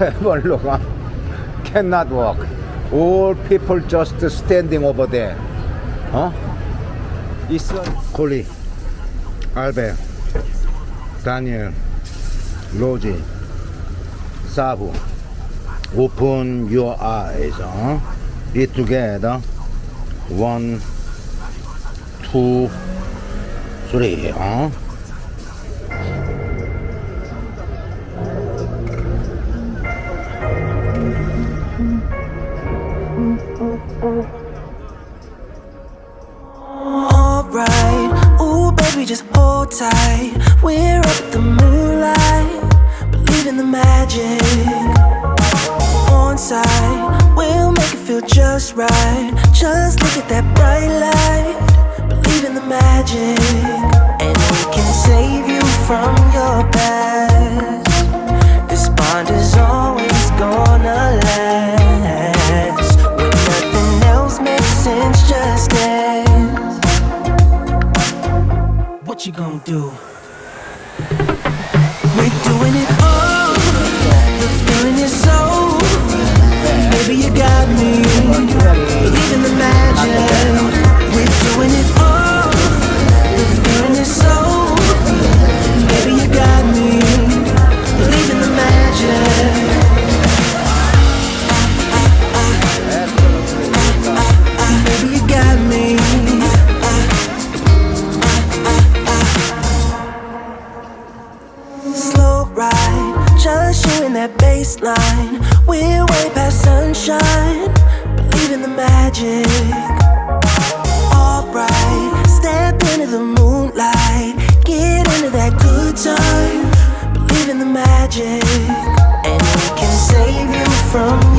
travel around cannot walk all people just standing over there 어? 있어 콜리 알베 다니엘 로지 사부 open your eyes 어? be together one two three 어? just right. Just look at that bright light. Believe in the magic. And we can save you from your past. This bond is always gonna last. When nothing else makes sense, just dance What you gonna do? We're doing it all. The feeling is so you got me. Believe in the magic. We're doing it all. that baseline. We're way past sunshine. Believe in the magic. Alright, step into the moonlight. Get into that good time. Believe in the magic. And it can save you from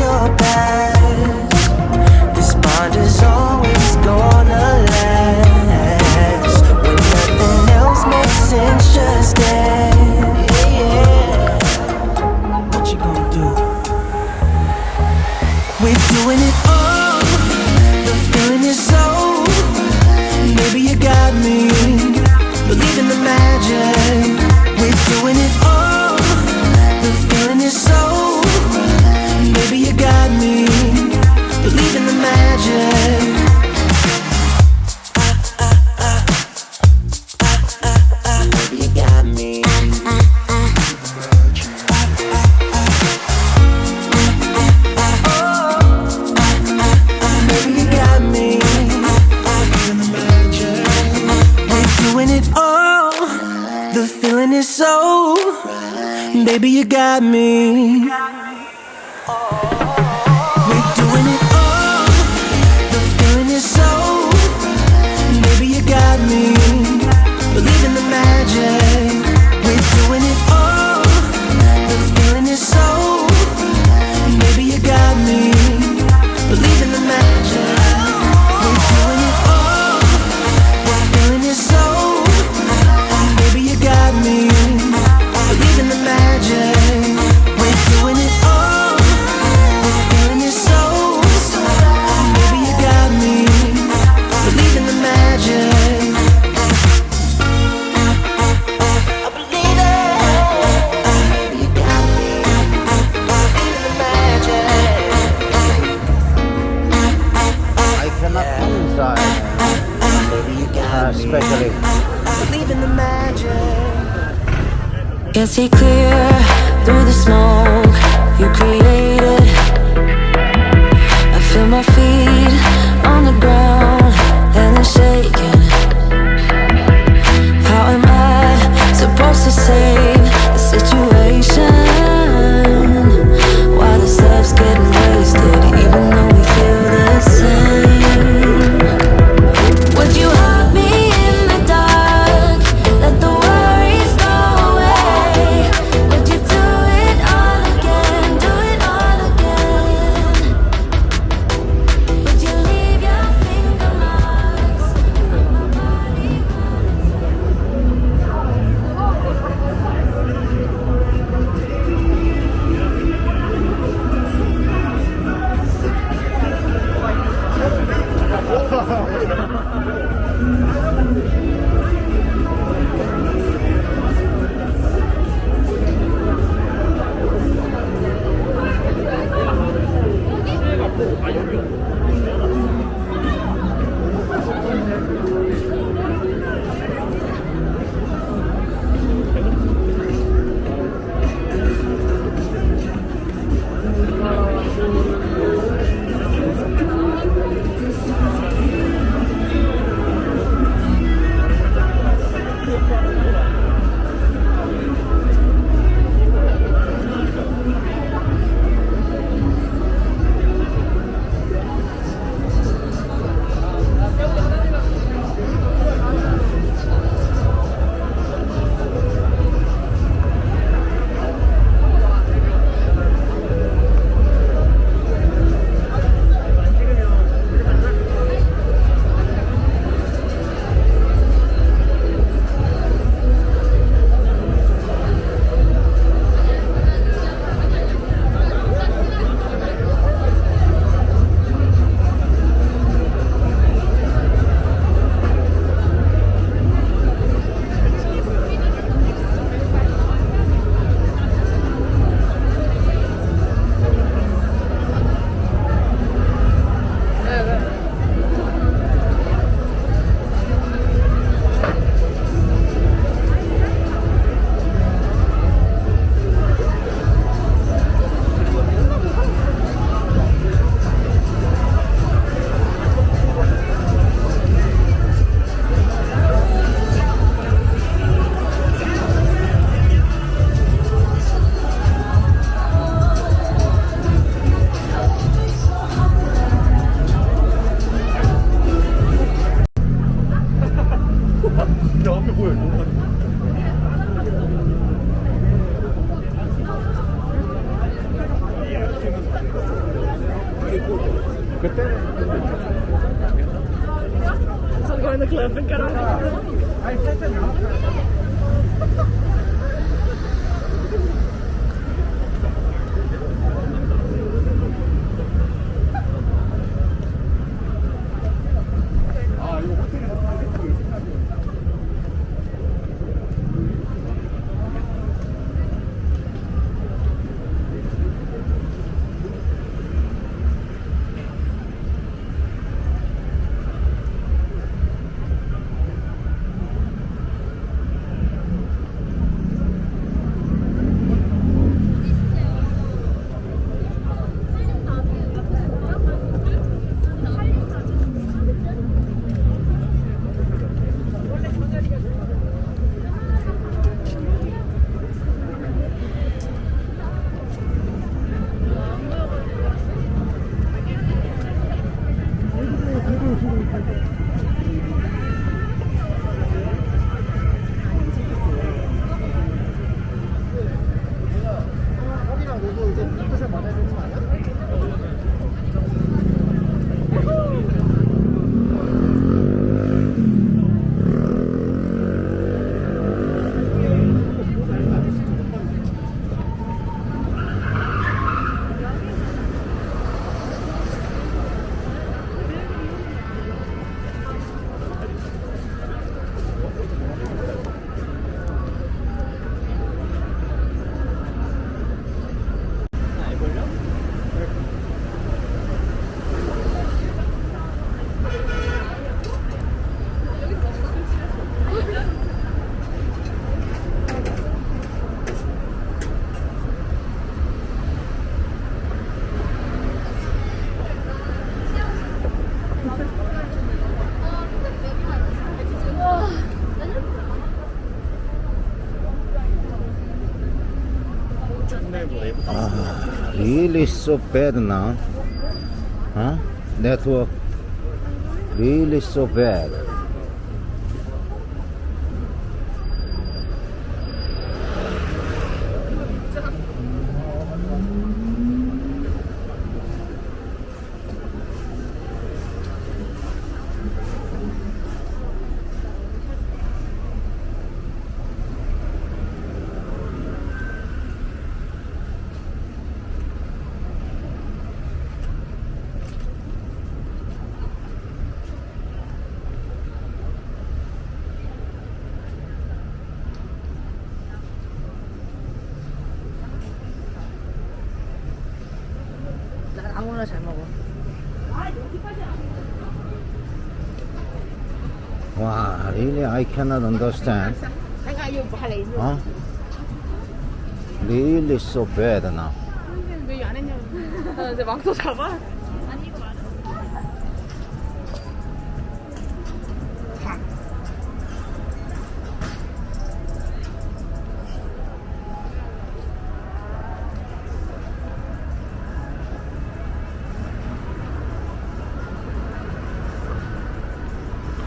really so bad now. Huh? Network really so bad. Yeah, I cannot understand. Huh? Really so bad now.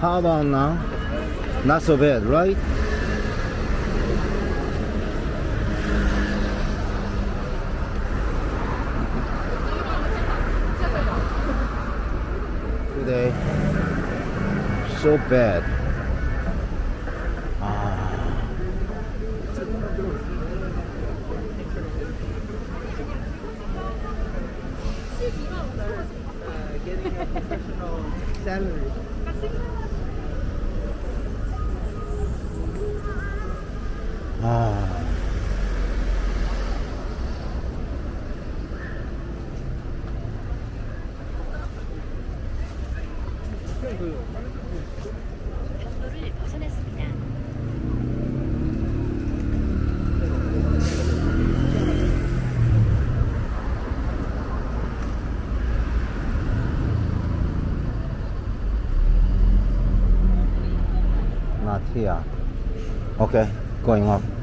How about now? Not so bad, right? Today, so bad. Going up.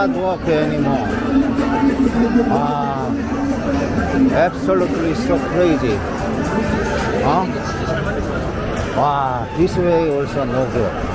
Cannot walk anymore 아 absolutely so crazy 어? 와 this way also no good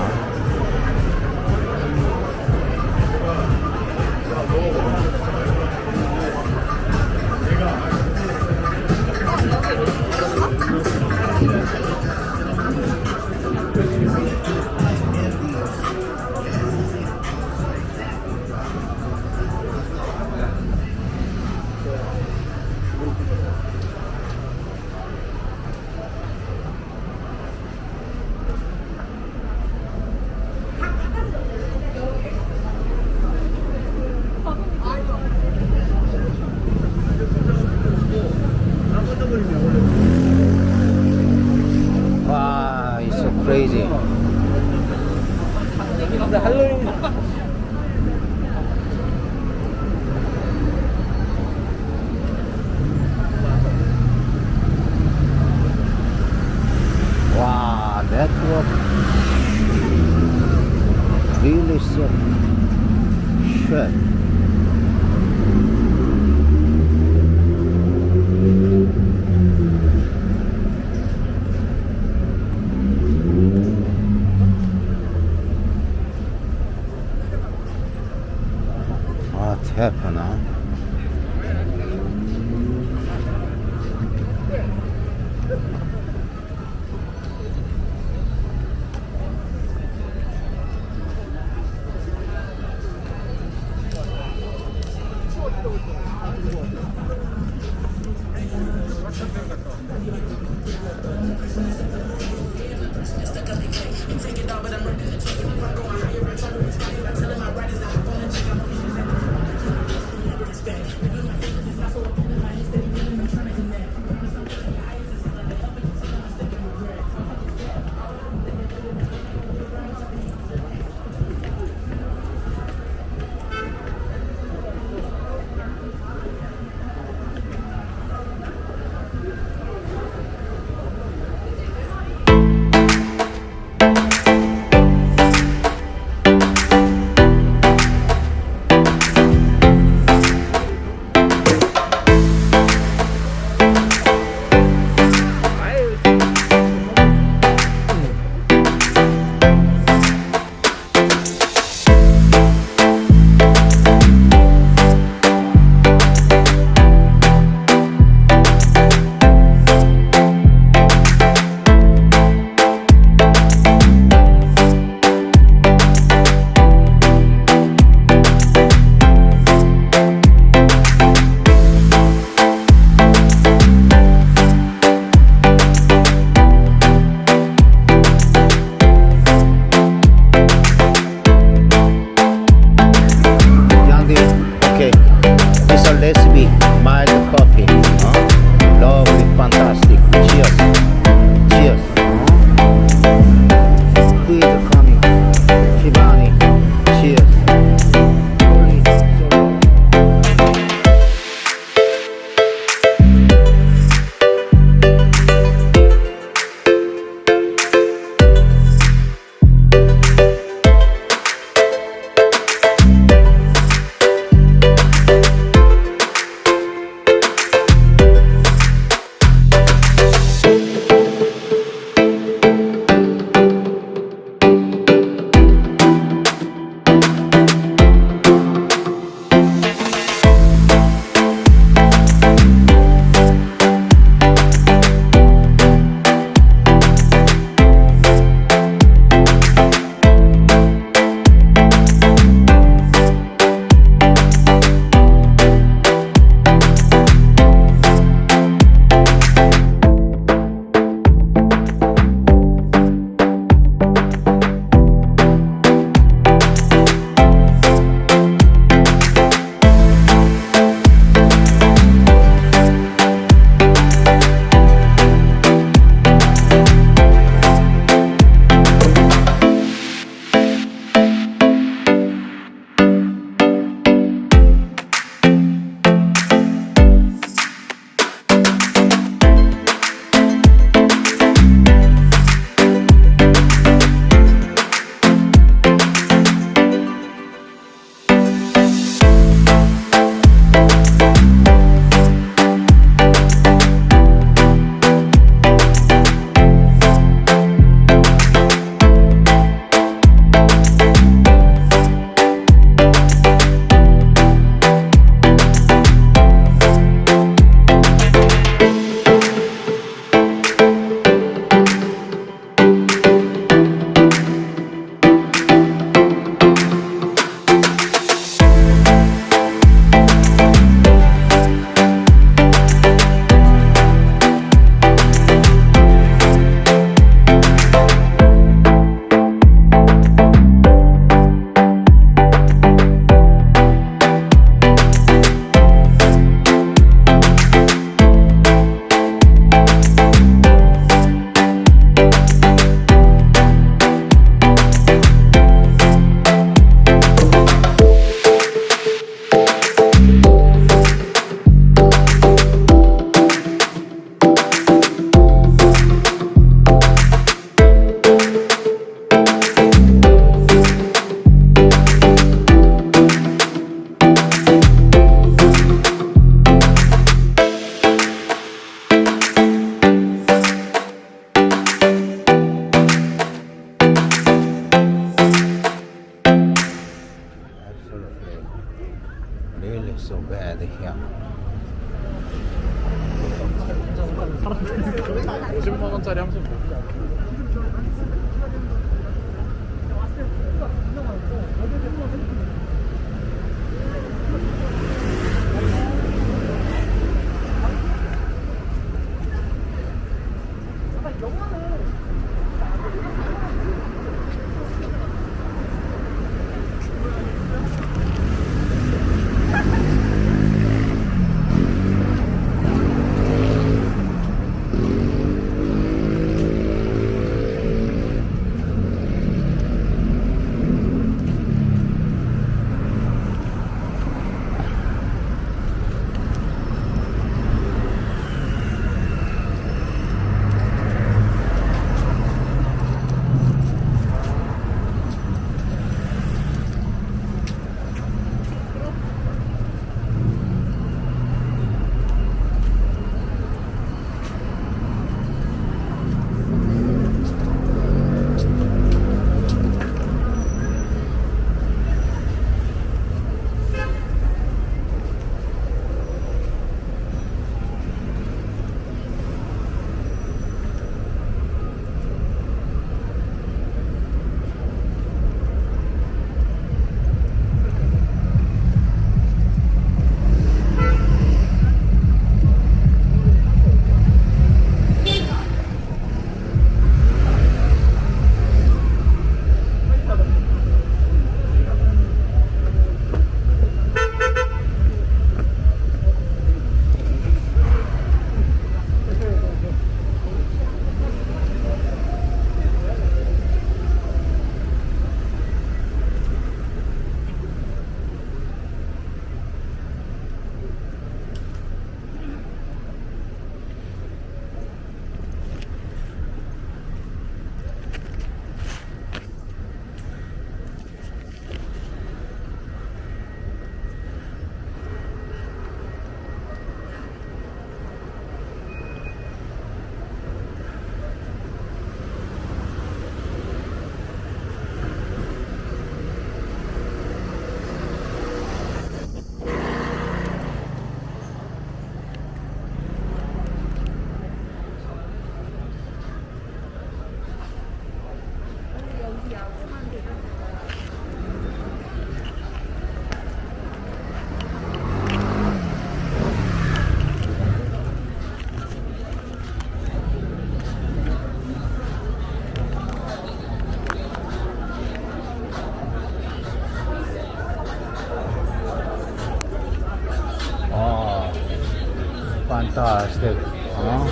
してるかな。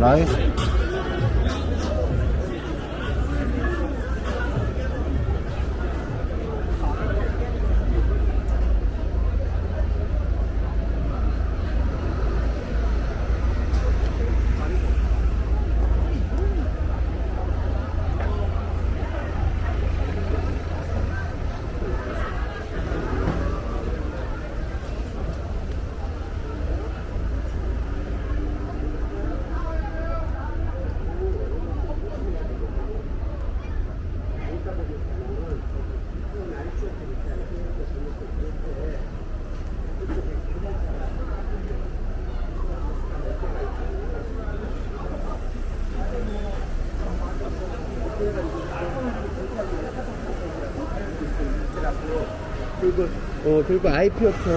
ライフ 어 그리고 IP부터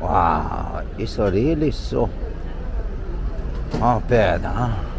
Wow, it's really so oh, bad, huh?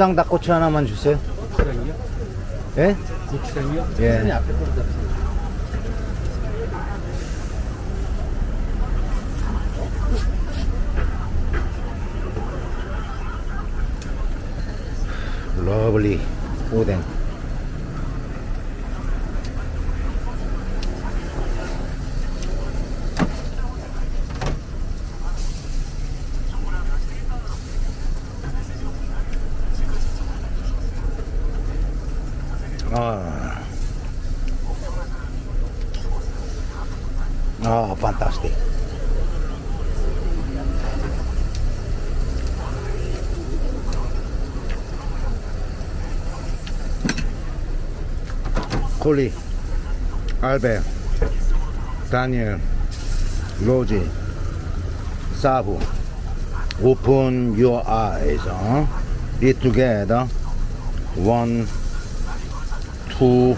고추장 닭꼬치 하나만 주세요. 고추장이요? 예? 고추장이요? 예. 폴리 알베 다니엘 로지 사부 Open your eyes 어? Be together One Two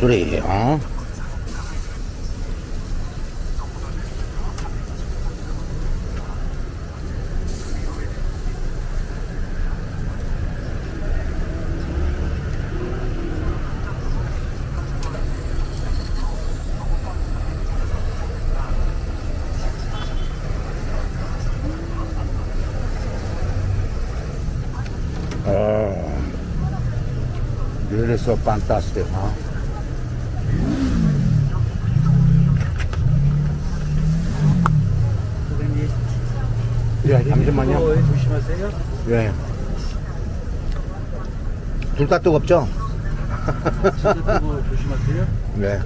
Three 어? So fantastic, huh? 예, 잠시만요. 조심하세요. 예. 둘 다 뜨겁죠? 그거 조심하세요. 네.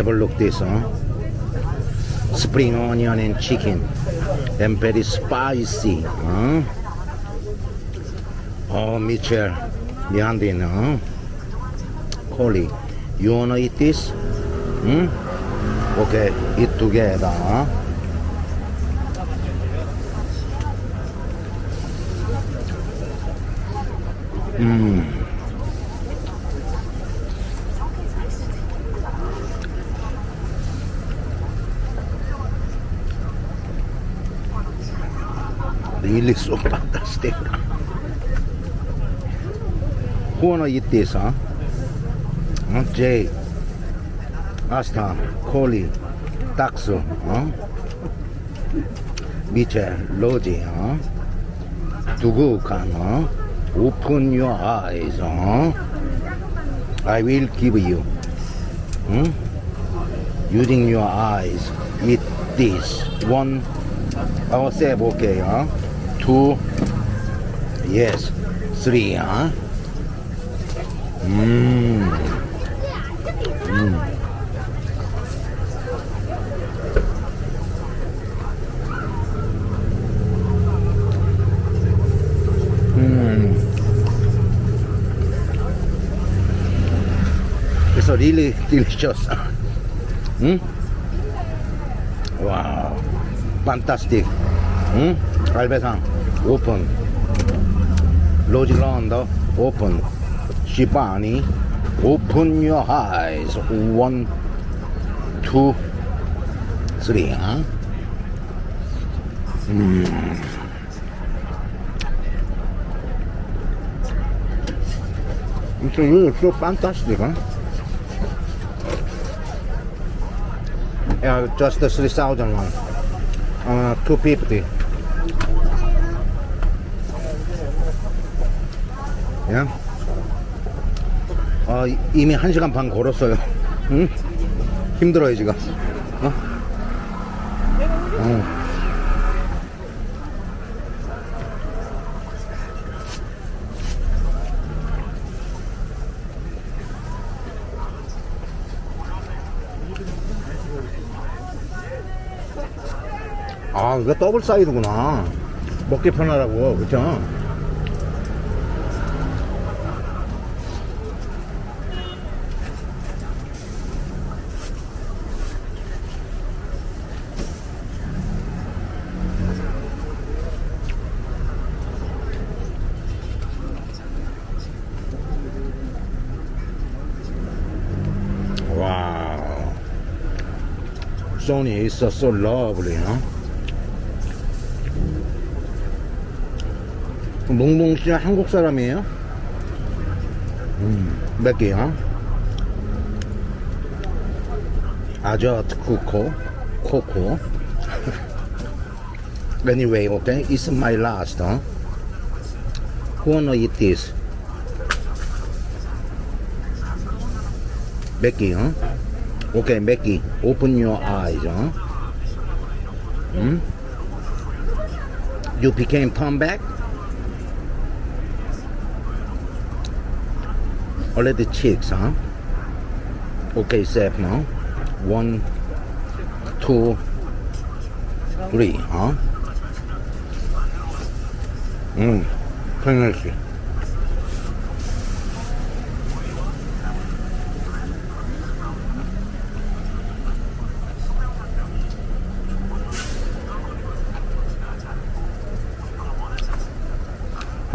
Have a look this, huh? Spring onion and chicken. And very spicy, huh? Oh, Mitchell. Behind it, huh? Collie, you wanna eat this? Hmm? Okay, eat together. Huh? Mm. Really so fantastic. Who wanna eat this, huh? Huh, Jay. Asta, Coley, Taxo, huh? Mitchell, Logi, huh? Dugukan, huh? Open your eyes, huh? I will give you. Using your eyes, eat this. One, I'll say okay, huh? Two, yes, three, huh? Mmm. It's really delicious. Hmm? Wow. Fantastic. Hmm? 갈배상 open Lojilanda open Shibani open your eyes one two three huh? mm. It's really so fantastic huh? yeah, just the 3000 one uh, 250 Yeah? 어, 이미 1시간 반 걸었어요. 응? 힘들어요, 지금. 어? 어. 아, 이거 더블 사이드구나. 먹기 편하라고, 그쵸? Sony is so, lovely, huh? 몽몽 씨 한국 사람이에요? 음, 몇 개요? 아저트 쿠코 코코 Anyway, okay, it's my last, huh? Who wanna eat this? Becky, huh? Okay, Becky, open your eyes, huh? Hmm? You became come back? Already chicks, huh? Okay, safe now. One, two, three, huh? 음, 편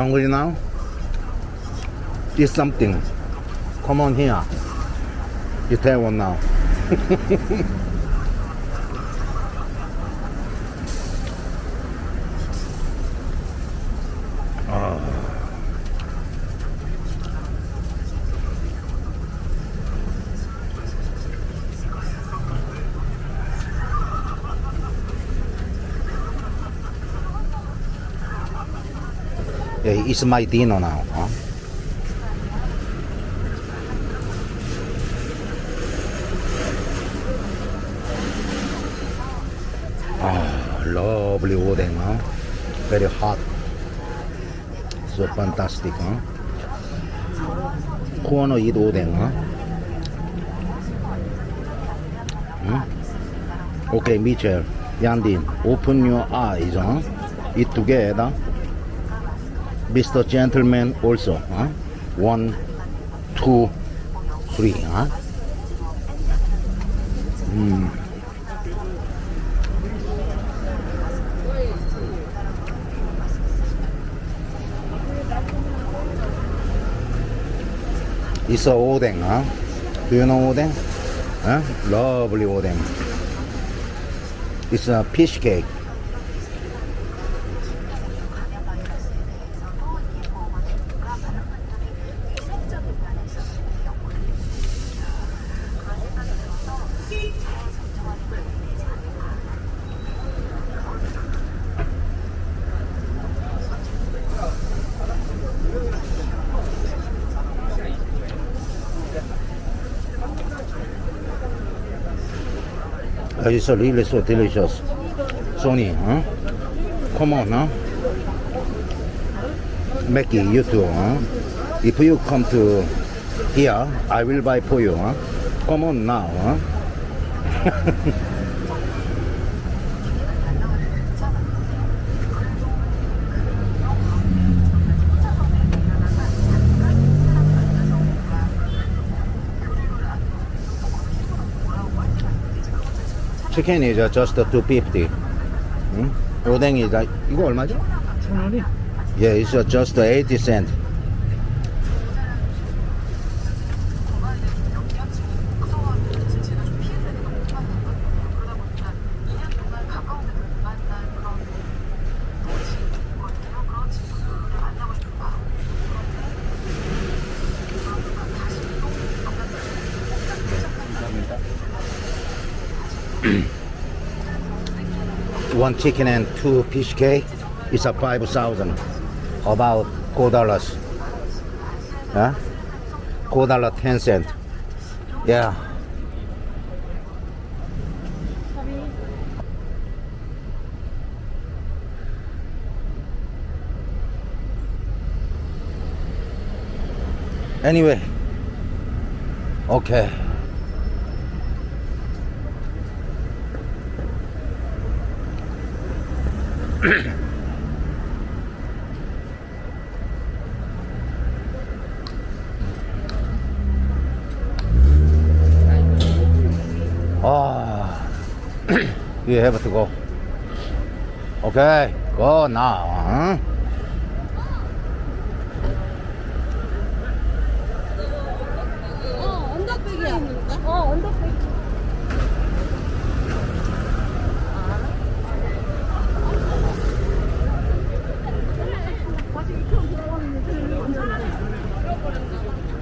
hungry now? Eat something. Come on here. You tell one now. It's my dinner now. Huh? Ah, lovely odeng, huh? Very hot. So fantastic, huh? Who wanna eat odeng, huh? Hmm? Okay, Mitchell, Yandin, open your eyes, huh? Eat together. Mr. Gentleman also, huh? One, two, three, huh? Mm. It's a odeng, huh? Do you know odeng? Huh? Lovely odeng. It's a fish cake. Uh, It's really so delicious. Sony, huh? Come on, huh? Mackie, you too, huh? If you come to here, I will buy for you, huh? Come on now, huh? 치킨 is just 250. 응? 오뎅이 다 이거 얼마죠? 천 원이? Yeah, it's just 80 cent. One chicken and two fish cake is a five thousand. About four dollars. Huh? Four dollar ten cent. Yeah. Anyway. Okay. Ah, you have to go. Okay, go now. Huh?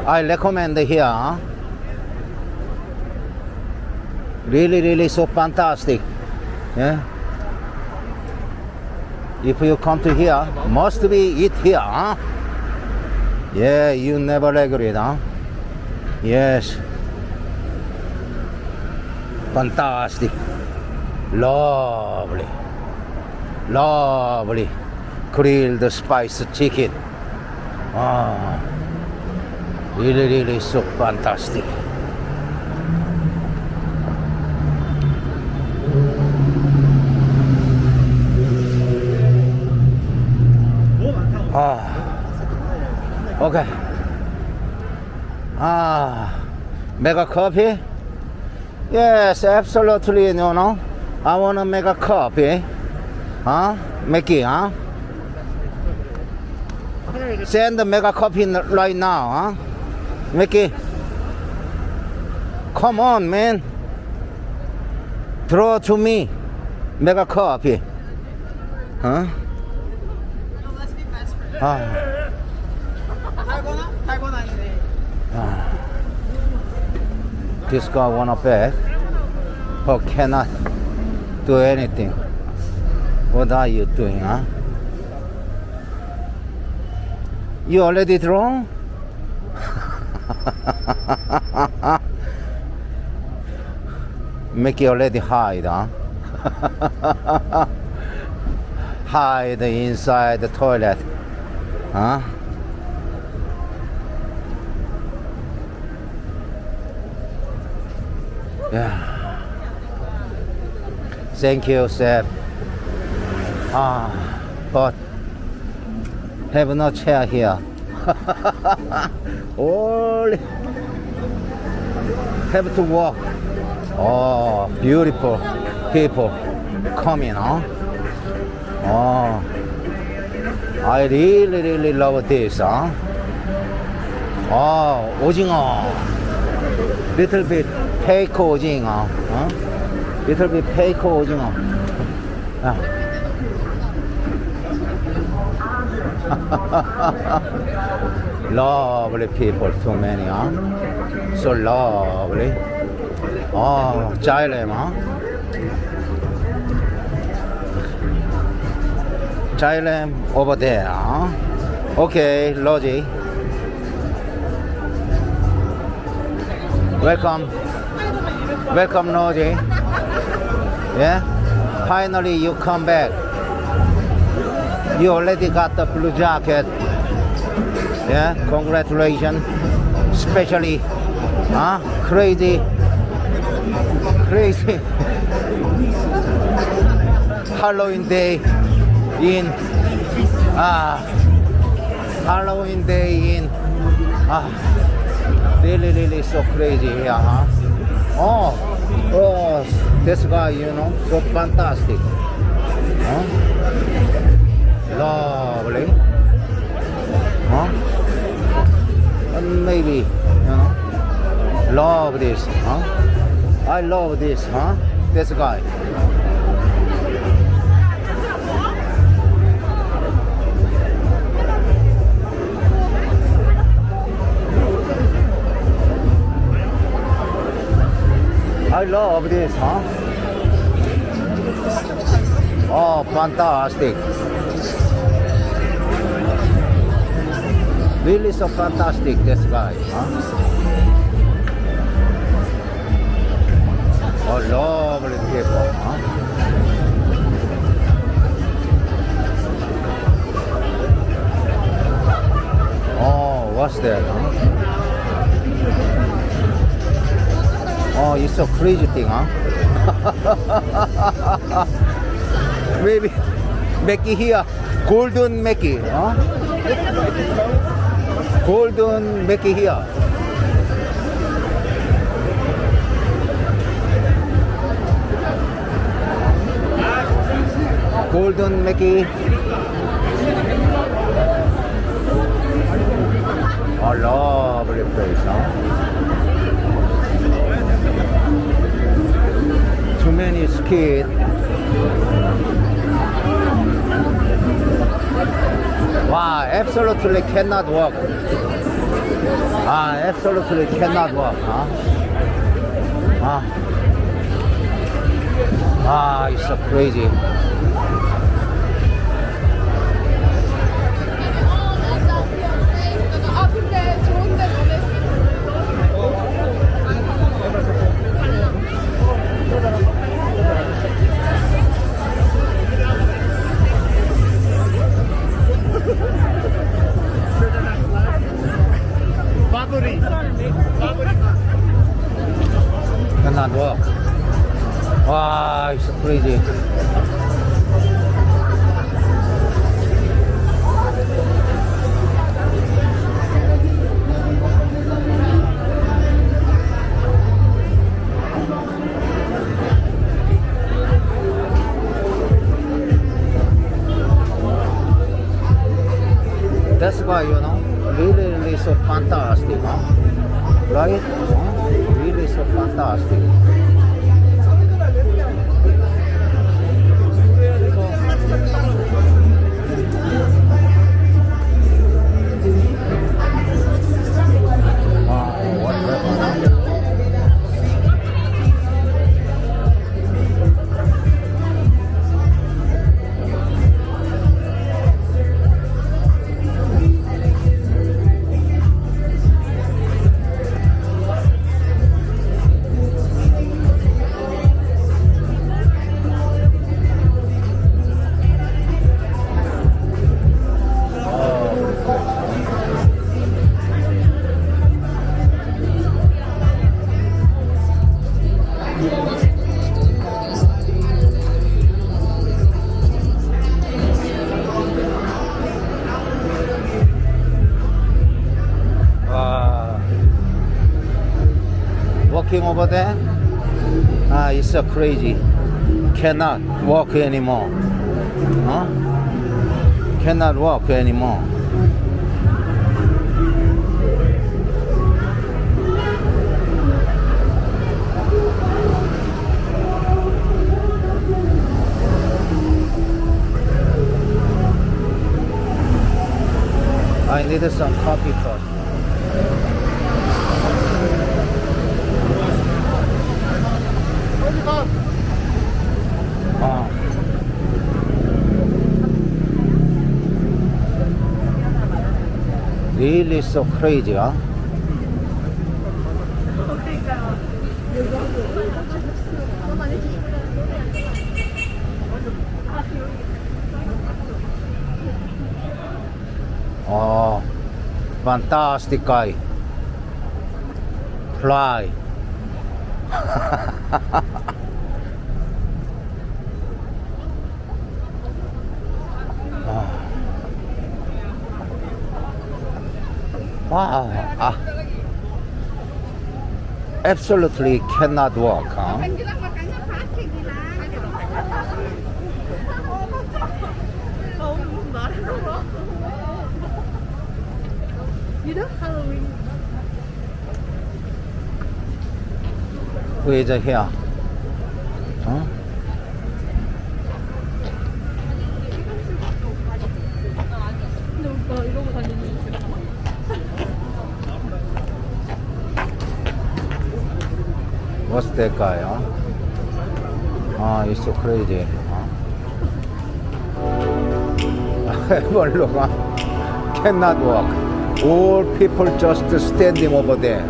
I recommend here. Really, really so fantastic. Yeah. If you come to here, must be eat here. Huh? Yeah, you never regret, huh? Yes. Fantastic. Lovely. Lovely. Grilled spice chicken. Ah. Really, really so fantastic. Okay. Ah, make a coffee? Yes, absolutely, no, no. I want to make a coffee. Huh? Make it, huh? Send the mega n- right now, huh? Mickey. Come on, man. Throw to me. Mega coffee. Huh? let's be best friends. 아, this guy wanna bet, but cannot do anything. What are you doing, huh? You already drawn? Mickey already hide, huh? hide inside the toilet, huh? Yeah. Thank you, Seb. Ah, but have no chair here. Only have to walk. Oh, beautiful people coming, huh? Oh, I really, really love this, huh? Oh, 오징어. little bit Fake 오징어, 어? bit fake 오징어. 야. lovely people, too many, huh? So lovely. Oh, Chilem, huh? Chilem over there, huh? Okay, Logi. Welcome. Welcome, Noji. Yeah? Finally, you come back. You already got the blue jacket. Yeah? Congratulations. Especially, huh? Crazy. Crazy. Halloween day in. Ah. Halloween day in. Ah really, really so crazy here, huh? Oh, oh, this guy, you know, so fantastic. Huh? Lovely. Huh? And maybe, you know, love this, huh? I love this, huh? This guy. I love this, huh? Oh, fantastic. Really so fantastic, this guy, huh? Oh, lovely people, huh? Oh, what's that, huh? Oh, a crazy thing, huh? Maybe Mickey here, golden Mickey, huh? Golden Mickey here. Golden Mickey. A lovely place, huh? Too many skid. Wow, absolutely cannot walk. Ah, absolutely cannot walk, huh? Ah, ah, it's so crazy. cannot walk. Wow, it's crazy. That's why, you know, really, really so fantastic, huh? Right? É fantástico. walking over there, ah, it's so crazy. Cannot walk anymore. Huh? Cannot walk anymore. I needed some coffee first. really so crazy, huh? Oh, fantastic guy. Fly. ah, ah. absolutely cannot walk. Huh? You know Halloween. Who is here? What's that guy? Huh? Oh, it's so crazy. Everyone cannot walk. All people just standing over there.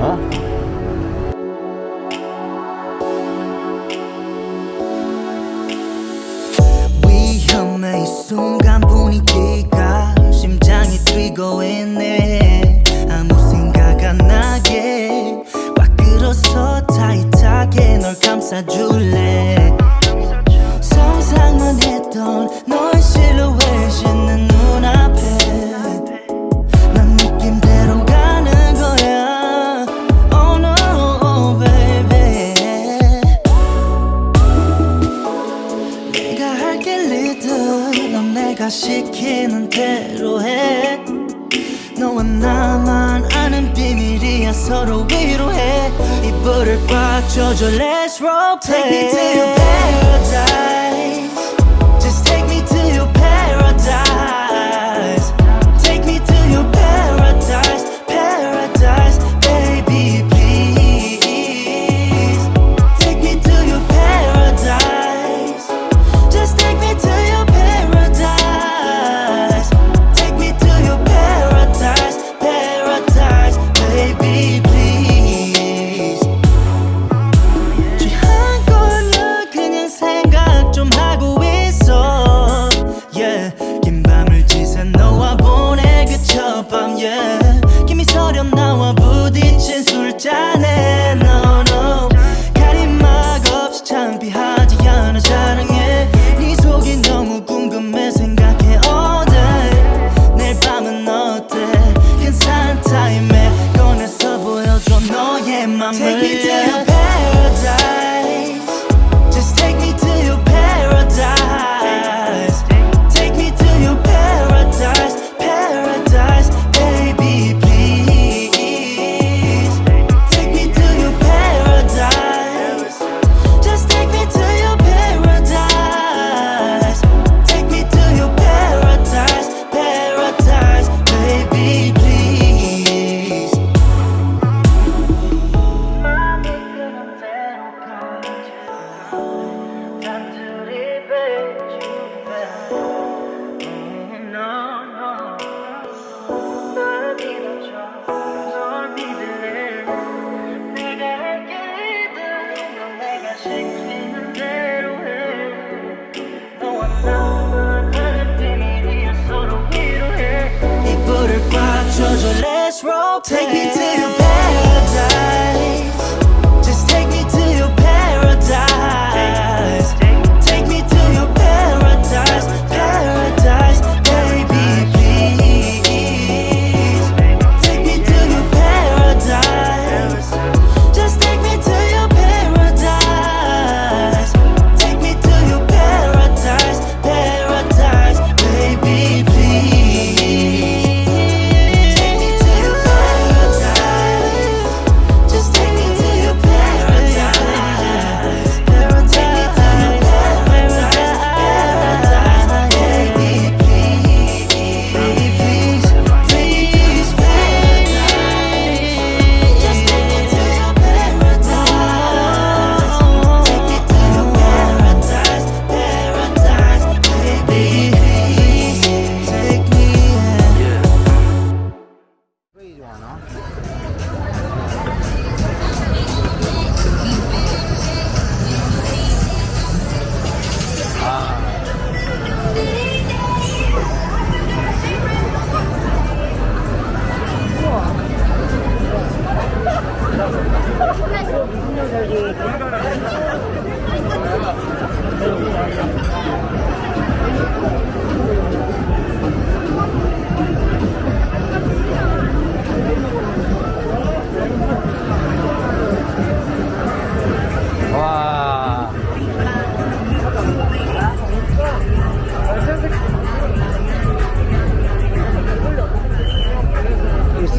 Huh?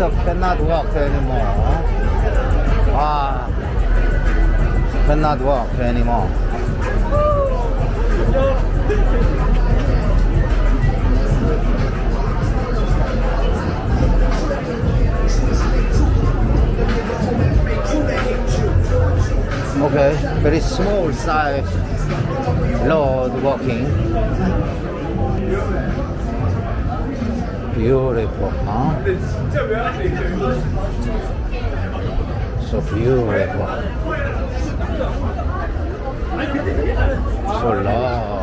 myself cannot walk anymore. Ah, cannot walk anymore. Okay, very small size load walking. Beautiful, huh? So beautiful. So lovely.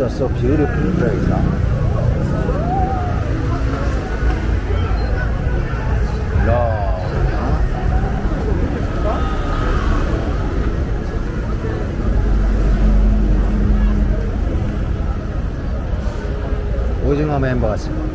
Ah, just so beautiful place, huh? 오징어 멤버스.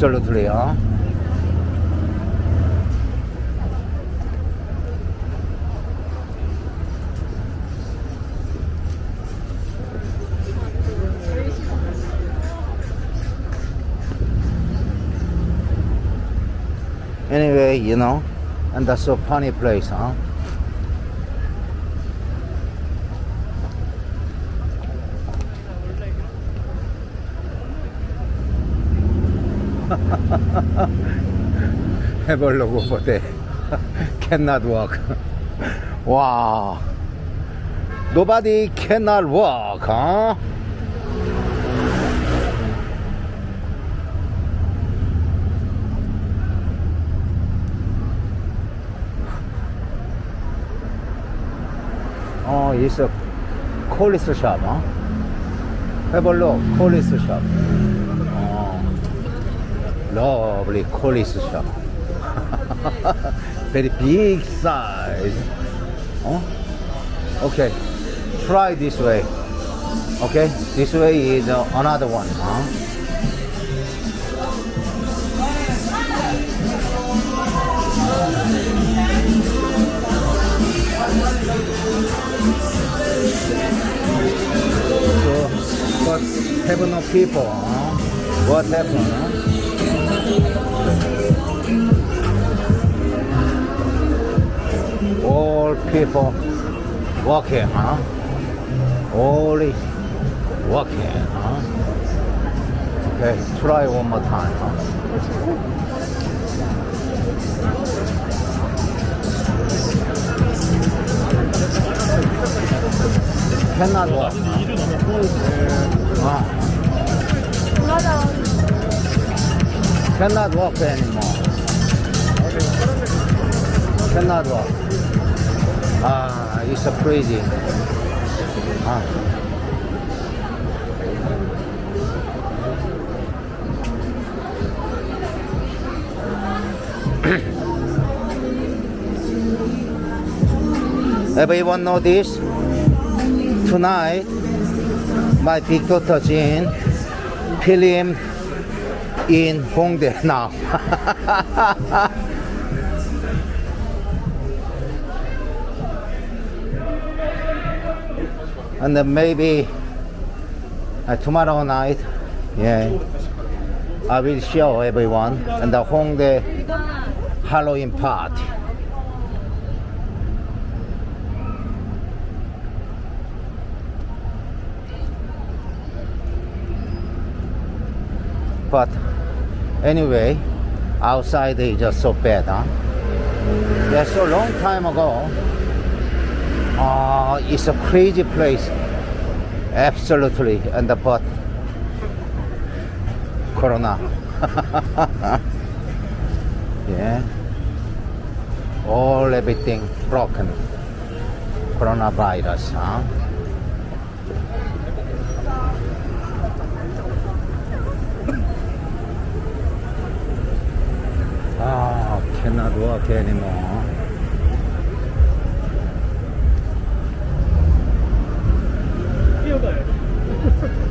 Absolutely, huh? Anyway, you know, and that's a funny place, huh? 해보려고 보대 cannot walk 와 nobody cannot walk huh? 어, it's a c o l i s shop, huh? Have a look, c o l i s shop. lovely Collis shop. Very big size. Huh? Okay, try this way. Okay, this way is uh, another one. Huh? So, but have no people, huh? What happened, huh? People walking, huh? Only walking, huh? Okay, try one more time, huh? Cannot walk. Ah. Cannot walk anymore. Cannot walk. Ah, it's a crazy. Ah. Everyone know this? Tonight, my big daughter Jean film in Hongdae now. and then maybe uh, tomorrow night, yeah, I will show everyone and the Hongdae Halloween party. But anyway, outside is just so bad, huh? Yeah, so long time ago, uh, it's a crazy place. Absolutely, and but Corona. yeah, all everything broken. Coronavirus, huh? Ah, cannot walk anymore. Wow,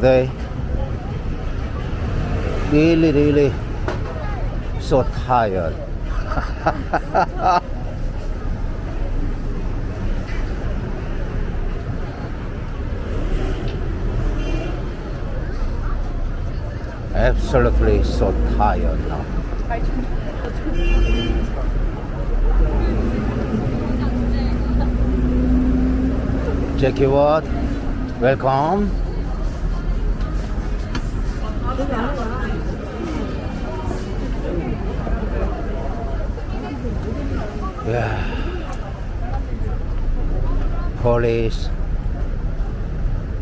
today really, really so tired. Absolutely so tired now. Jackie Ward, welcome. Police,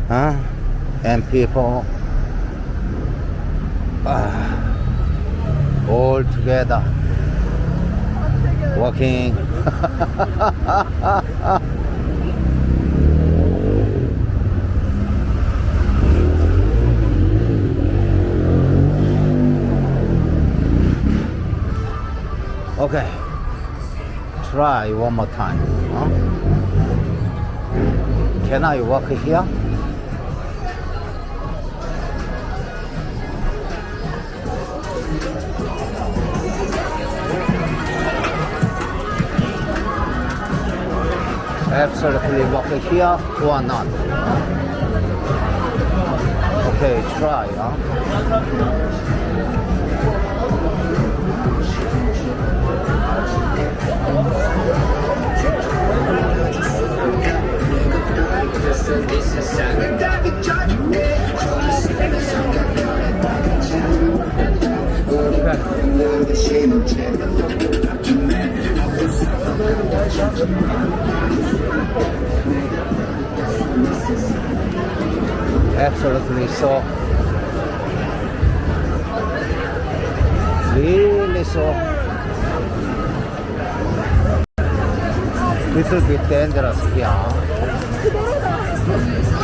huh? And people, uh, all together, walking. Okay, try one more time. Huh? Can I walk here? Absolutely walk here or not? Okay, try. Huh? Absolutely so. Really so. Little bit dangerous here. Thank you.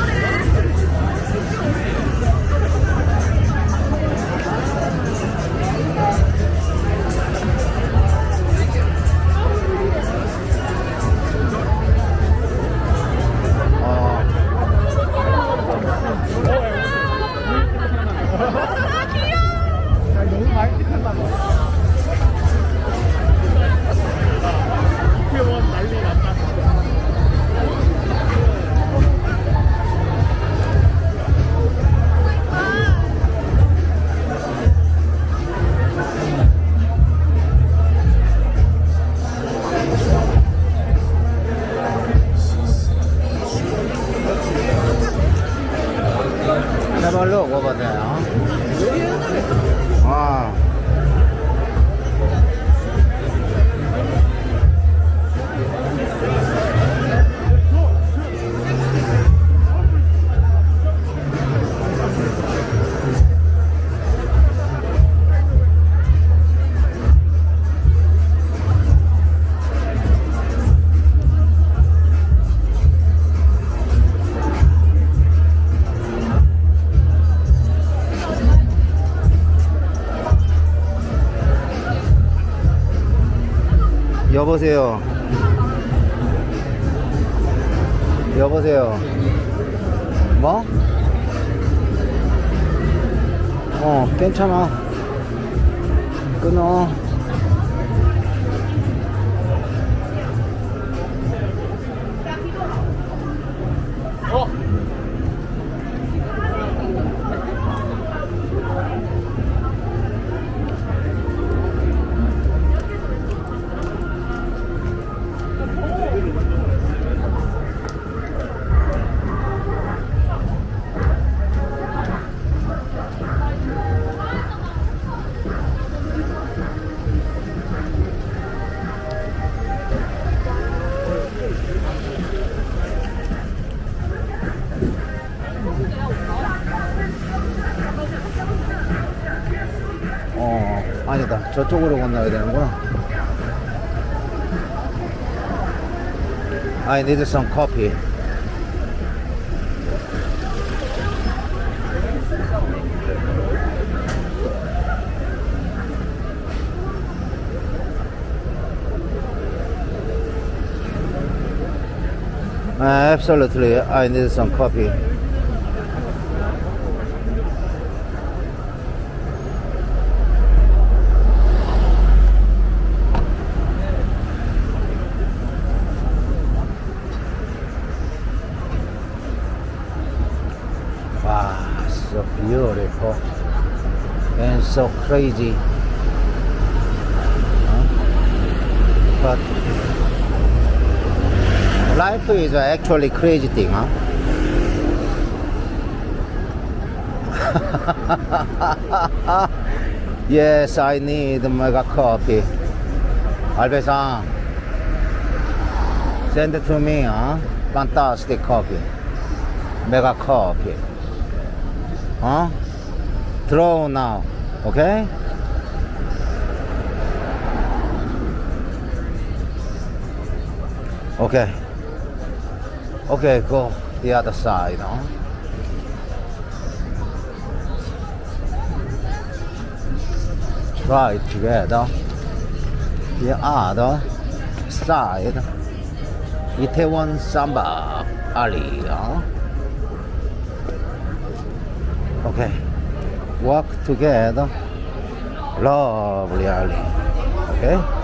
보세요. I need some coffee. Uh, absolutely, I need some coffee. Wow, so beautiful and so crazy. Huh? But life is actually crazy thing, huh? yes, I need mega coffee. Albesan, send it to me, huh? Fantastic coffee. Mega coffee. Huh? Throw now, okay? Okay. Okay, go the other side? Try together. The other side. Itaewon Samba Ali, huh? Okay. Walk together. Lovely alley. Okay?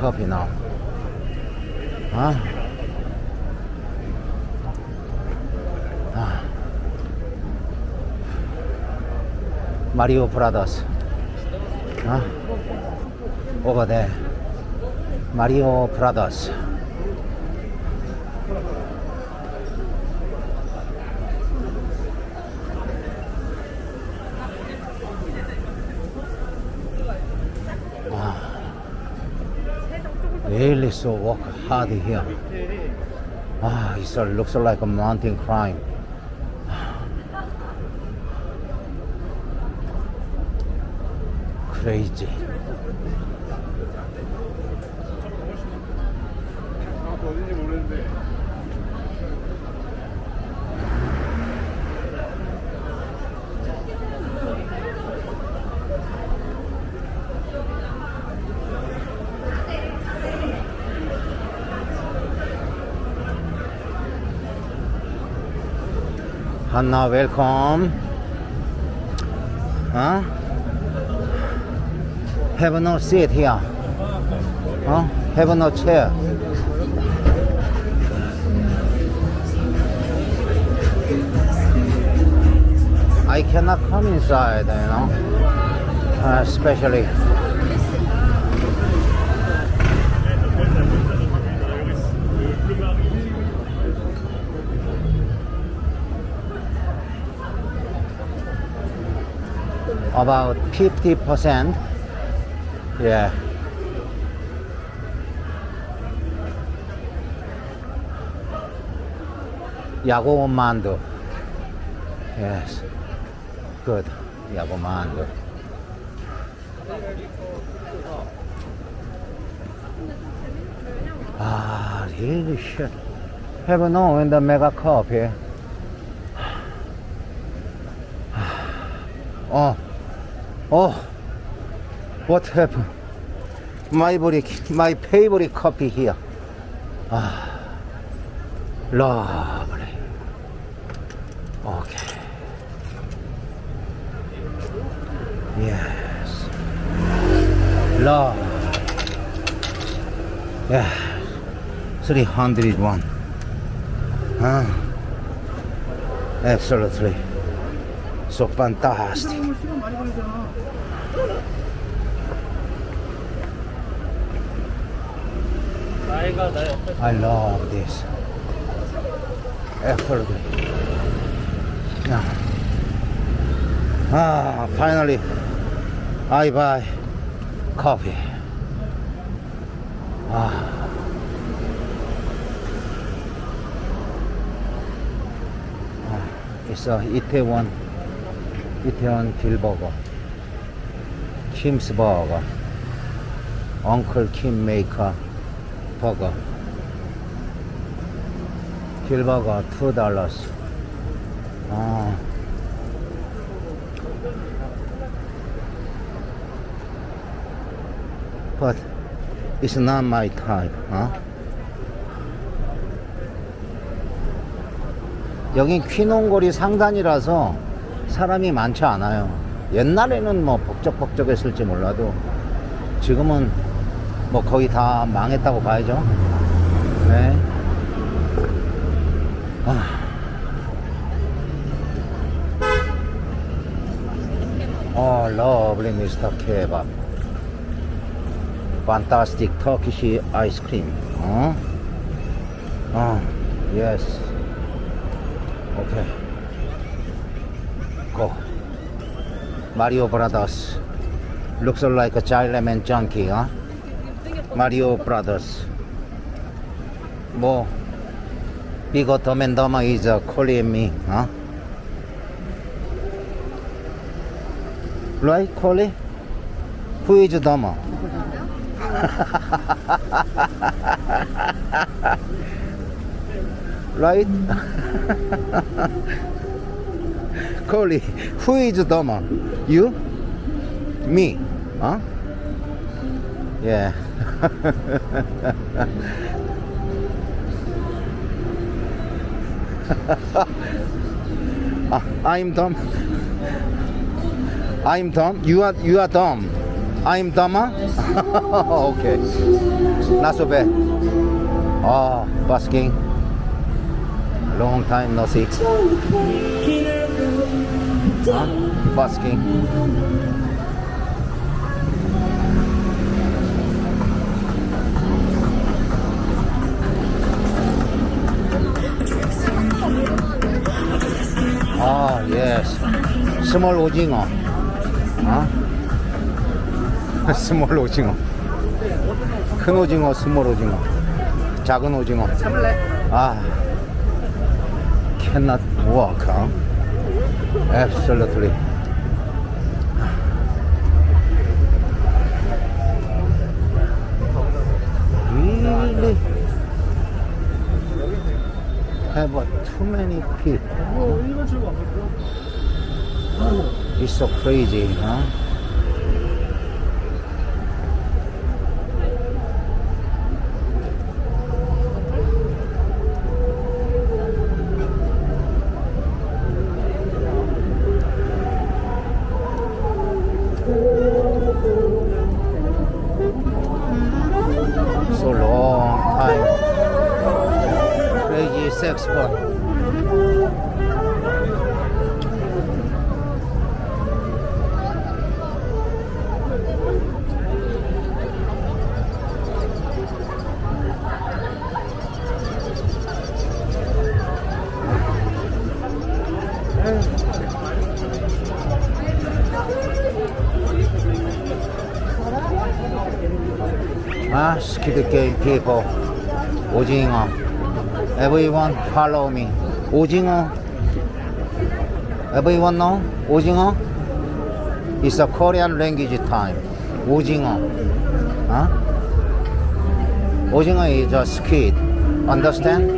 coffee now. Huh? Ah. Mario Brothers. Huh? Over there. Mario Brothers. really so work hard here. Ah, it sort looks like a mountain climb. Crazy. Hanna, welcome. Huh? Have no seat here. Huh? Have no chair. I cannot come inside, you know, uh, especially. about 50%. Yeah. Yago Mando. Yes. Good. Yago Mando. Ah, really shit. Have no in the mega cup here. Oh, Oh, what happened? My body, my favorite coffee here. Ah, lovely. Okay. Yes. Love. Yeah. 301. Huh? Absolutely. So fantastic. I love this. Effort. Ah, ah finally, I buy coffee. Ah. ah it's a Itaewon 이태원 딜버거 킴스버거 엉클 킴 메이커 버거 딜버거 2 달러스 아. But it's not my type 어? 여긴 퀸홍거리 상단이라서 사람이 많지 않아요. 옛날에는 뭐 복적복적했을지 몰라도 지금은 뭐 거의 다 망했다고 봐야죠. 네. 아. Oh, lovely Mr. Kebab. Fantastic Turkish ice cream. 어? 어. Okay. Go. Mario Brothers. Looks like a child lemon junkie, huh? Mario Brothers. 뭐, bigger dumb and dumber is uh, calling me, huh? Right, Collie? Who is dumber? right? Macaulay. Who is dumber? You? Me? Huh? Yeah. I'm Tom. I'm Tom. You are you are Tom. I'm dumber. okay. Not so bad. Oh, busking. Long time no see. Huh? Busking. 아, 예스. 스몰 오징어. 어? 스몰 오징어. 큰 오징어, 스몰 오징어. 작은 오징어. 아. cannot walk, huh? Absolutely. Really have too many people. It's so crazy, huh? Squid Game people. 오징어. Everyone follow me. 오징어. Everyone know? 오징어? It's a Korean language time. 오징어. Huh? 오징어 is a squid. Understand?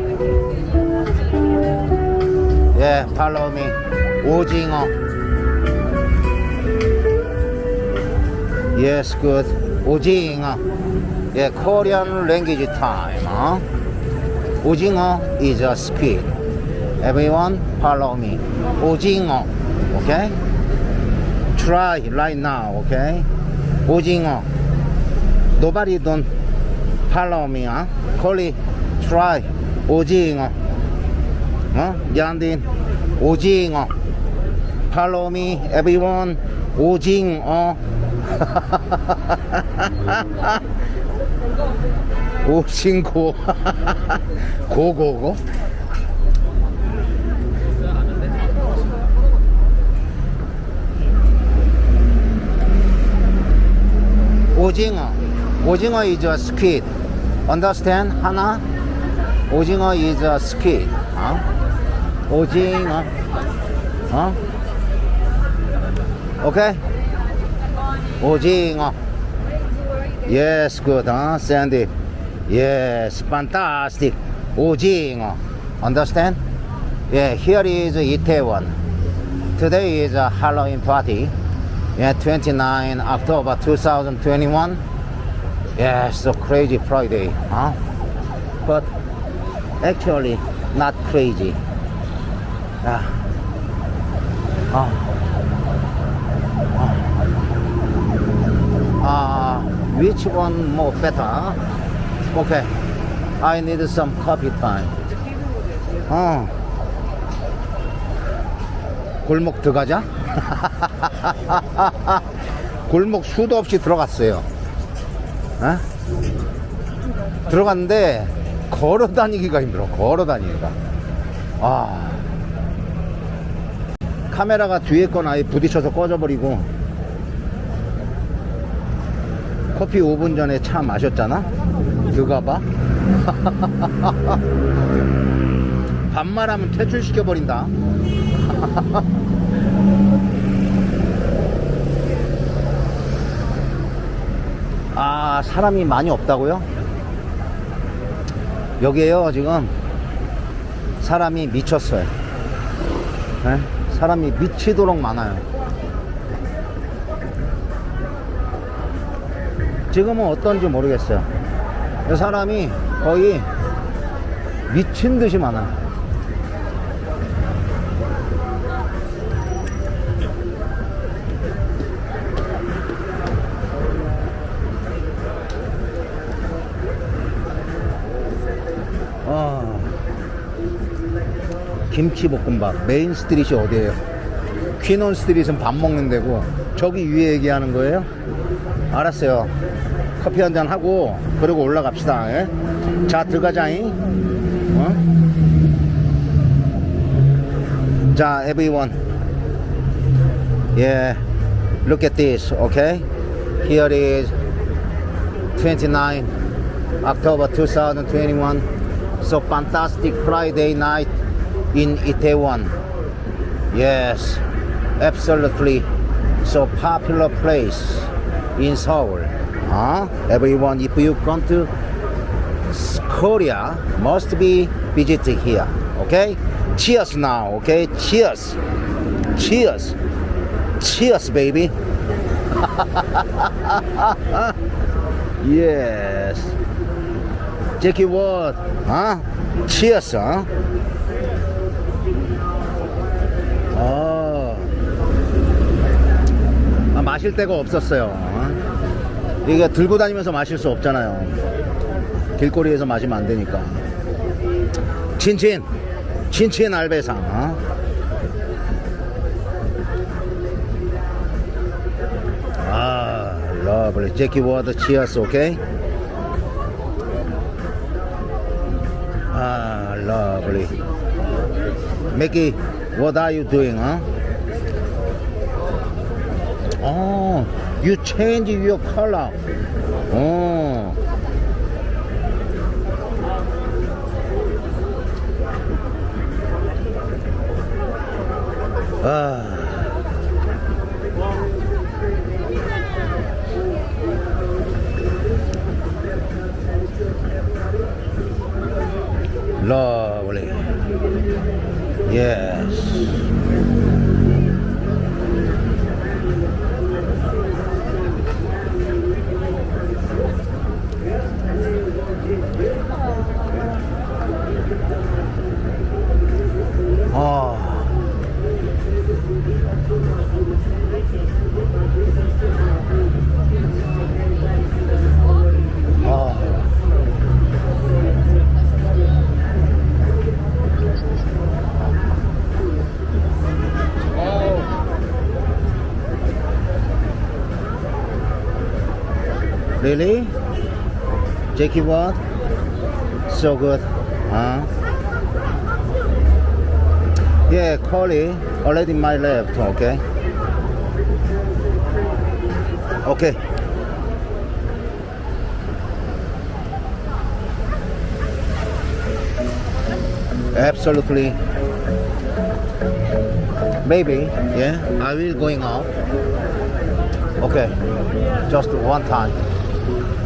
Yeah, follow me. 오징어. Yes, good. 오징어. Yeah, Korean language time. Huh? 오징어 is a squid. Everyone follow me. 오징어. Okay? Try right now, okay? 오징어. Nobody don't follow me, huh? Call try. 오징어. 어? 양딘. 오징어. Follow me, everyone. 오징어. 오징고. 고고고. 오징어. 오징어 is a squid. Understand? 하나? 오징어 is a squid. 어? 오징어. 어? 오케이? 오징어. Yes, good, huh, Sandy? Yes, fantastic. 오징어. Understand? Yeah, here is Itaewon. Today is a Halloween party. Yeah, 29 October 2021. Yeah, so crazy Friday, huh? But actually, not crazy. Yeah. Oh. Which one more better? Okay. I need some coffee time. 어. 골목 들어가자. 골목 수도 없이 들어갔어요. 어? 들어갔는데 걸어 다니기가 힘들어. 걸어 다니기가. 아. 카메라가 뒤에 건 아예 부딪혀서 꺼져버리고 커피 5분 전에 차 마셨잖아? 그가 봐. 반말하면 퇴출시켜버린다. 아, 사람이 많이 없다고요? 여기에요, 지금. 사람이 미쳤어요. 네? 사람이 미치도록 많아요. 지금은 어떤지 모르겠어요. 사람이 거의 미친 듯이 많아요. 아, 김치볶음밥 메인 스트릿이 어디예요? 퀴논 스트릿은 밥 먹는 데고 저기 위에 얘기하는 거예요? 알았어요. 커피 한 잔 하고 그리고 올라갑시다. 예? 자 들어가자잉. 어? 자 everyone. Yeah, look at this. Okay, here is 29 October 2021. So fantastic Friday night in Itaewon. Yes, absolutely. So popular place in Seoul. Huh? Everyone, if you come to Korea, must be visiting here. Okay? Cheers now, okay? Cheers. Cheers. Cheers, baby. yes. Jackie Ward, huh? Cheers, huh? 마실 데가 없었어요. 어? 이게 들고 다니면서 마실 수 없잖아요. 길거리에서 마시면 안 되니까. 친친, 친친 알배상. 어? 아, lovely. Jackie Water, cheers, okay? Ah, lovely. Mickey, what are you doing, huh? Oh, you change your color. Oh. Ah. Lovely. Yes. 아. 아. Really? Jackie what? So good. Huh? Yeah, Collie already my left, okay? Okay. Absolutely. Maybe, yeah, I will going out. Okay, just one time.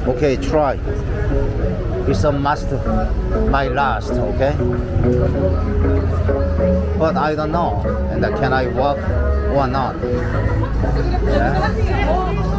Okay, try. It's a must, my last, okay? But I don't know, and can I walk or not? Yeah.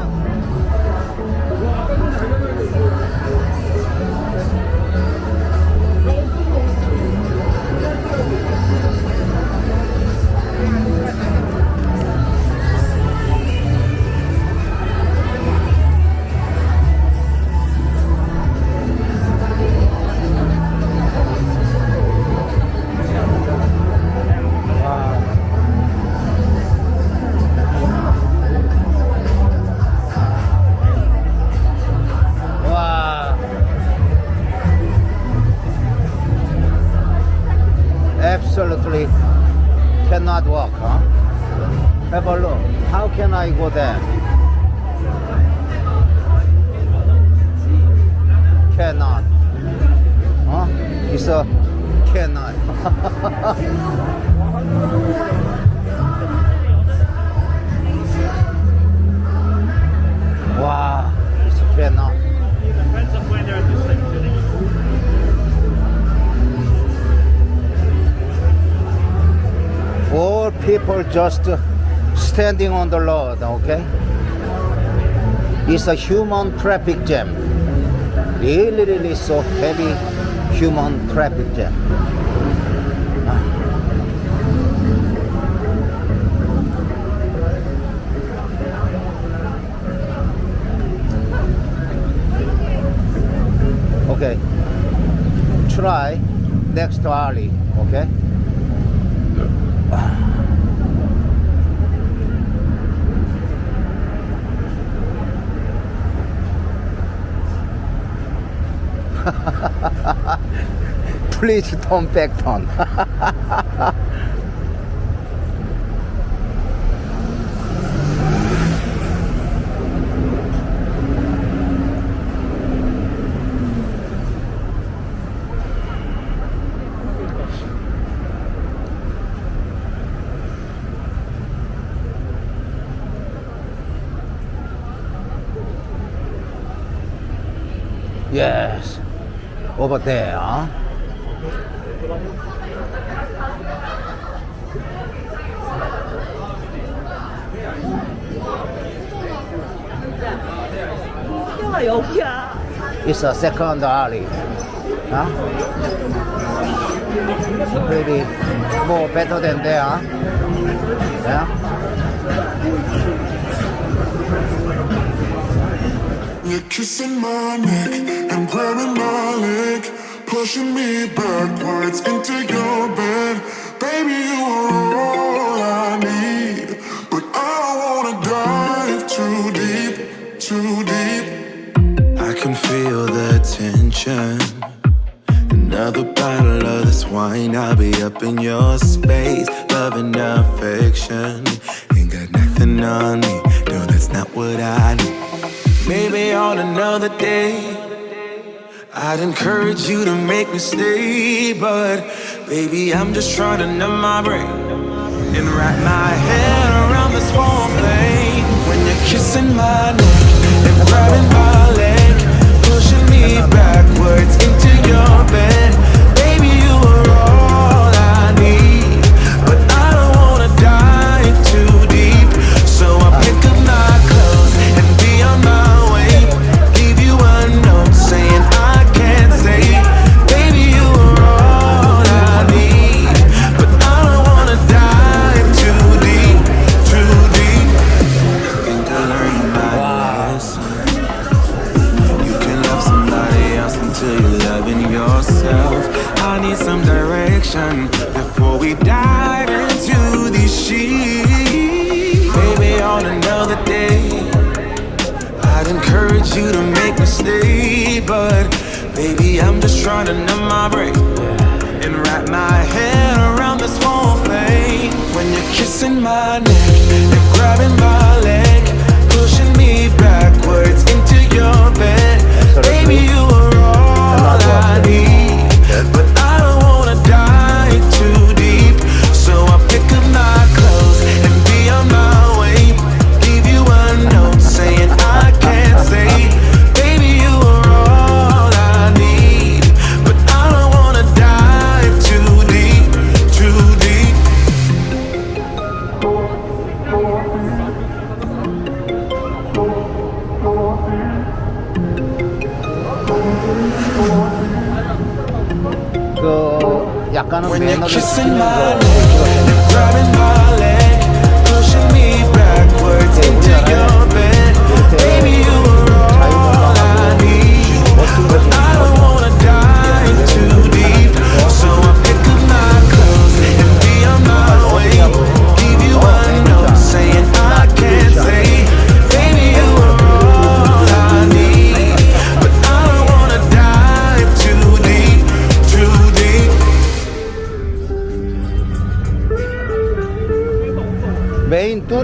Can I go there? Cannot. Huh? It's a cannot. wow, it's cannot. All people just standing on the road, okay? It's a human traffic jam. Really, really so heavy human traffic jam. Okay. Try next alley, okay? Please turn back turn. yes. Over there. A second alley. Huh? Maybe more better than there. Yeah? You're kissing my neck and grabbing my leg, pushing me backwards into your bed. Baby, you are all I need, but I don't wanna dive too deep, too deep. Tension. Another bottle of this wine, I'll be up in your space, Loving affection. Ain't got nothing on me, no, that's not what I need. Maybe on another day, I'd encourage you to make me stay, but baby, I'm just trying to numb my brain and wrap my head around this whole thing. When you're kissing my neck and grabbing my leg, pushing me backwards into your bed, but baby, I'm just trying to numb my brain and wrap my head around this whole thing. When you're kissing my neck and grabbing my leg, pushing me backwards into your bed, baby, you are all I need, Kissing my neck and grabbing my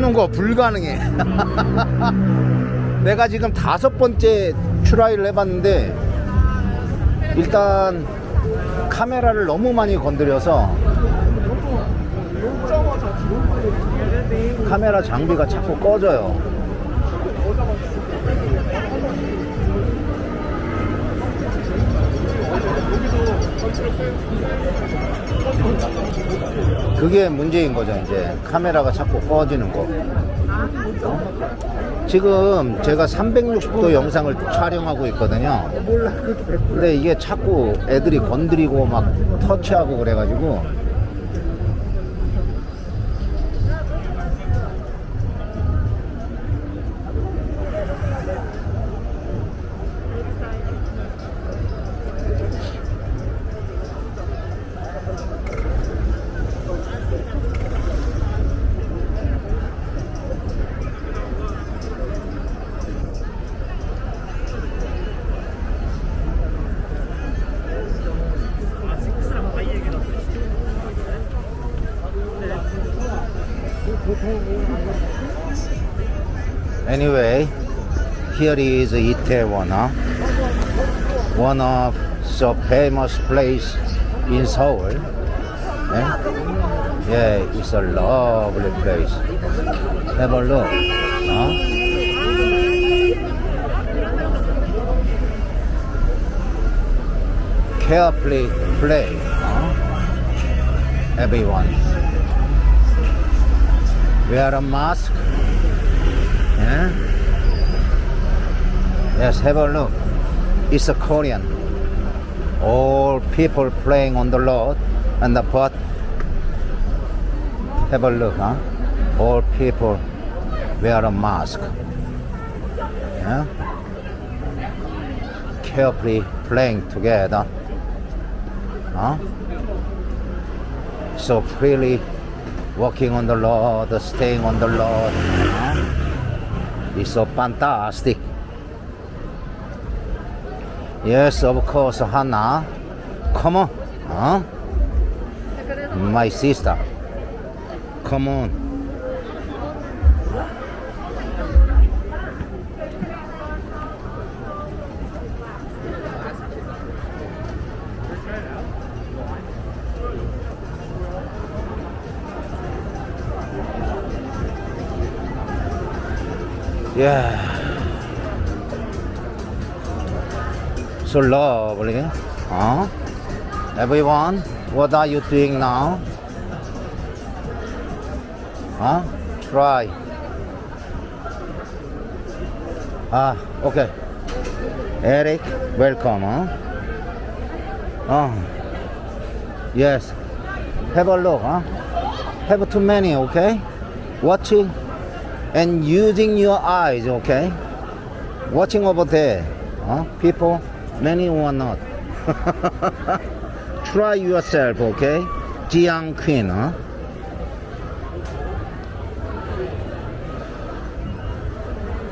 뜨는 거 불가능해. 내가 지금 다섯 번째 트라이를 해봤는데 일단 카메라를 너무 많이 건드려서 카메라 장비가 자꾸 꺼져요. 그게 문제인 거죠 이제 카메라가 자꾸 꺼지는 거 어? 지금 제가 360도 영상을 촬영하고 있거든요 근데 이게 자꾸 애들이 건드리고 막 터치하고 그래가지고 here is Itaewon, huh? one of the famous place in Seoul. Yeah, yeah it's a lovely place. Have a look. Huh? Carefully play. Everyone. Wear a mask. Yeah? Yes, have a look. It's a Korean. All people playing on the road and the but have a look, huh? All people wear a mask. Yeah? Carefully playing together. Huh? So freely walking on the road, staying on the road. Huh? It's so fantastic. Yes, of course, Hannah. Come on. Huh? My sister. Come on. Yeah. So lovely. Huh? Everyone, what are you doing now? Huh? Try. Ah, okay. Eric, welcome. Huh? Oh, yes. Have a look. Huh? Have too many, okay? Watching and using your eyes, okay? Watching over there, huh? People, many or not. Try yourself, okay? Jiang Queen, huh?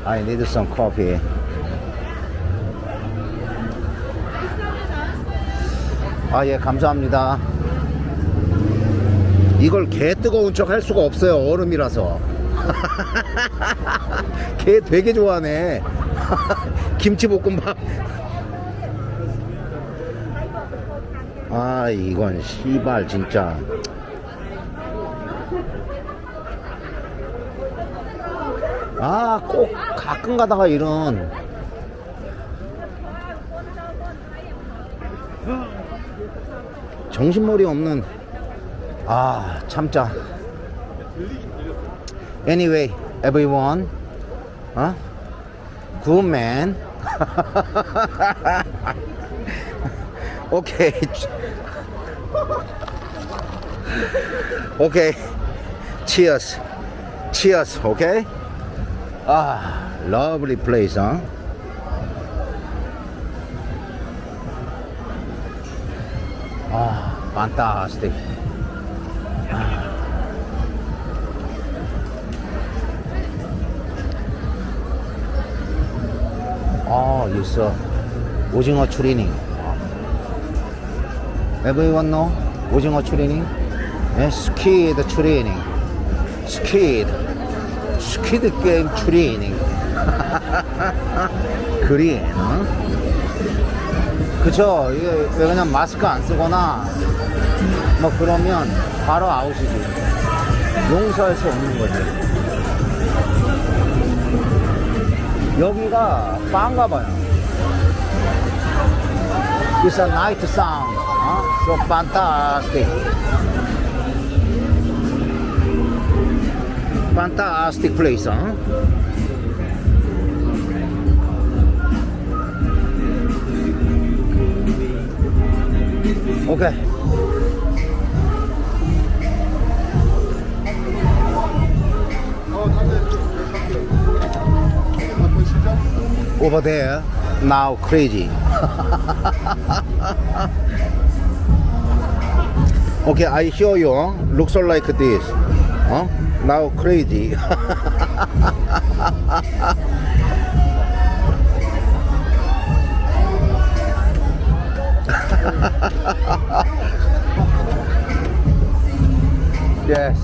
I need some coffee. 아, 예, 감사합니다. 이걸 개 뜨거운 척 할 수가 없어요. 얼음이라서. 개 되게 좋아하네. 김치볶음밥. 아, 이건 씨발 진짜. 아, 꼭 가끔 가다가 이런 정신머리 없는 아, 참자. Anyway, everyone, huh? Good man. 오케이. 오케이. 치어스 치어스 오케이? 아 러블리 플레이스 어? 아 판타스틱 아, 아 있어 오징어 추리닝. Everyone know? 오징어 추리닝? 예, 스키드 추리닝. 스키드. 스키드 게임 추리닝. 그린, 어? 그쵸. 이게 왜 그냥 마스크 안 쓰거나, 뭐 그러면 바로 아웃이지. 용서할 수 없는 거지. 여기가 바인가 봐요. It's a night sound. Huh? So fantastic. Fantastic place, huh? Okay. Over there, now crazy. okay, I show you. huh? Looks like this. Huh? Now crazy. yes.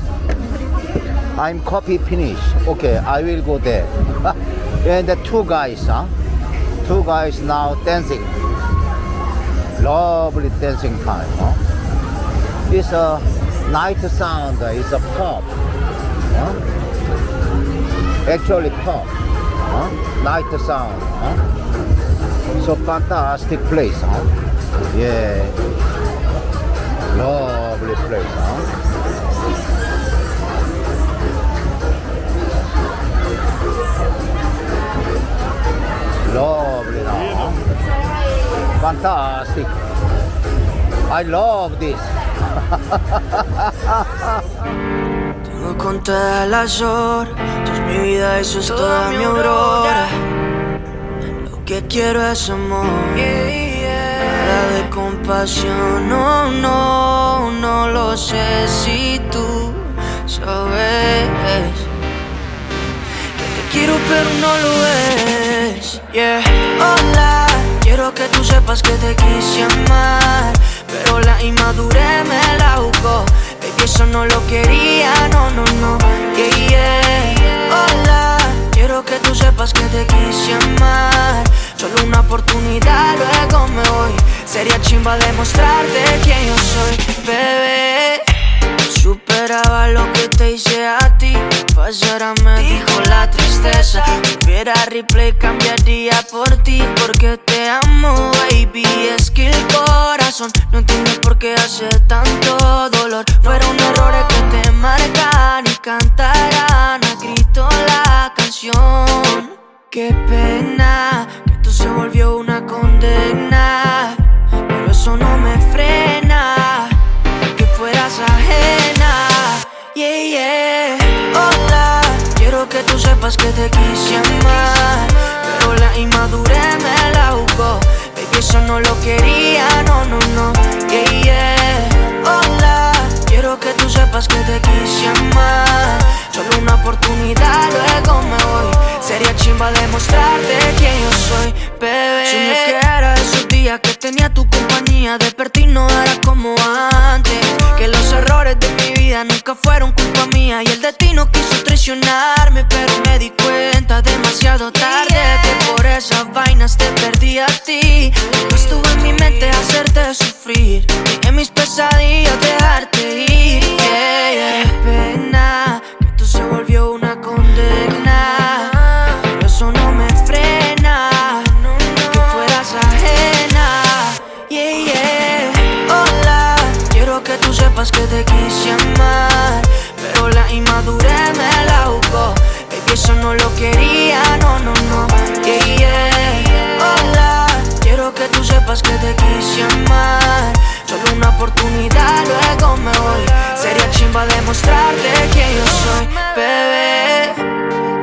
I'm copy finish. Okay, I will go there. and the two guys, huh? Two guys now dancing. Lovely dancing time, huh? It's a night sound, it's a pop. Huh? Actually pop. Huh? Night sound. Huh? So fantastic place. Huh? Yeah. Lovely place. Huh? Lovely now. Fantastic. I love this. Tengo contadas las horas, tú es mi vida, eso es toda mi aurora. Lo que quiero es amor, nada de compasión. No, no, no lo sé si tú sabes que te quiero, pero no lo es. Yeah. Hola, quiero que tú sepas que te quise amar, pero la inmadurez me la jugó. Baby, eso no lo quería, no, no, no. Yeah, yeah. Hola, quiero que tú sepas que te quise amar. Solo una oportunidad, luego me voy. Sería chimba demostrarte quién yo soy, bebé. Superaba lo que te hice a ti. Pasara me dijo la tristeza. Hubiera replay, cambiaría por ti. Porque te amo, baby. Es que el corazón no entiende por qué hace tanto dolor. Fueron errores que te marcan y cantarán a grito la canción. Qué pena que esto se volvió una condena. Pero eso no me frena Yeah. Hola, quiero que tú sepas que te quise amar. Pero la inmadurez me la jugó. Baby, eso no lo quería, no, no, no. Yeah. Hola, quiero que tú sepas que te quise amar. Solo una oportunidad, luego me voy. Sería chimba demostrarte quién yo soy, bebé. Si me quedara esos días que tenía tu compañía, desperté y no era como antes. Que los errores de mi vida nunca fueron culpa mía. Y el destino quiso traicionarme, pero me di cuenta demasiado tarde que por esas vainas te perdí a ti. No estuvo en mi mente hacerte sufrir, ni en mis pesadillas dejarte ir. Yeah, yeah. Qué pena que esto se volvió una condena. Pero eso no me frena, que fueras ajena. Yeah, yeah. Hola, quiero que tú sepas que te quise amar. Pero la inmadurez me la jugó. Baby, eso no lo quería, no, no, no. Yeah que te quise amar. Solo una oportunidad, luego me voy. Sería chimba demostrarte quién yo soy, bebé.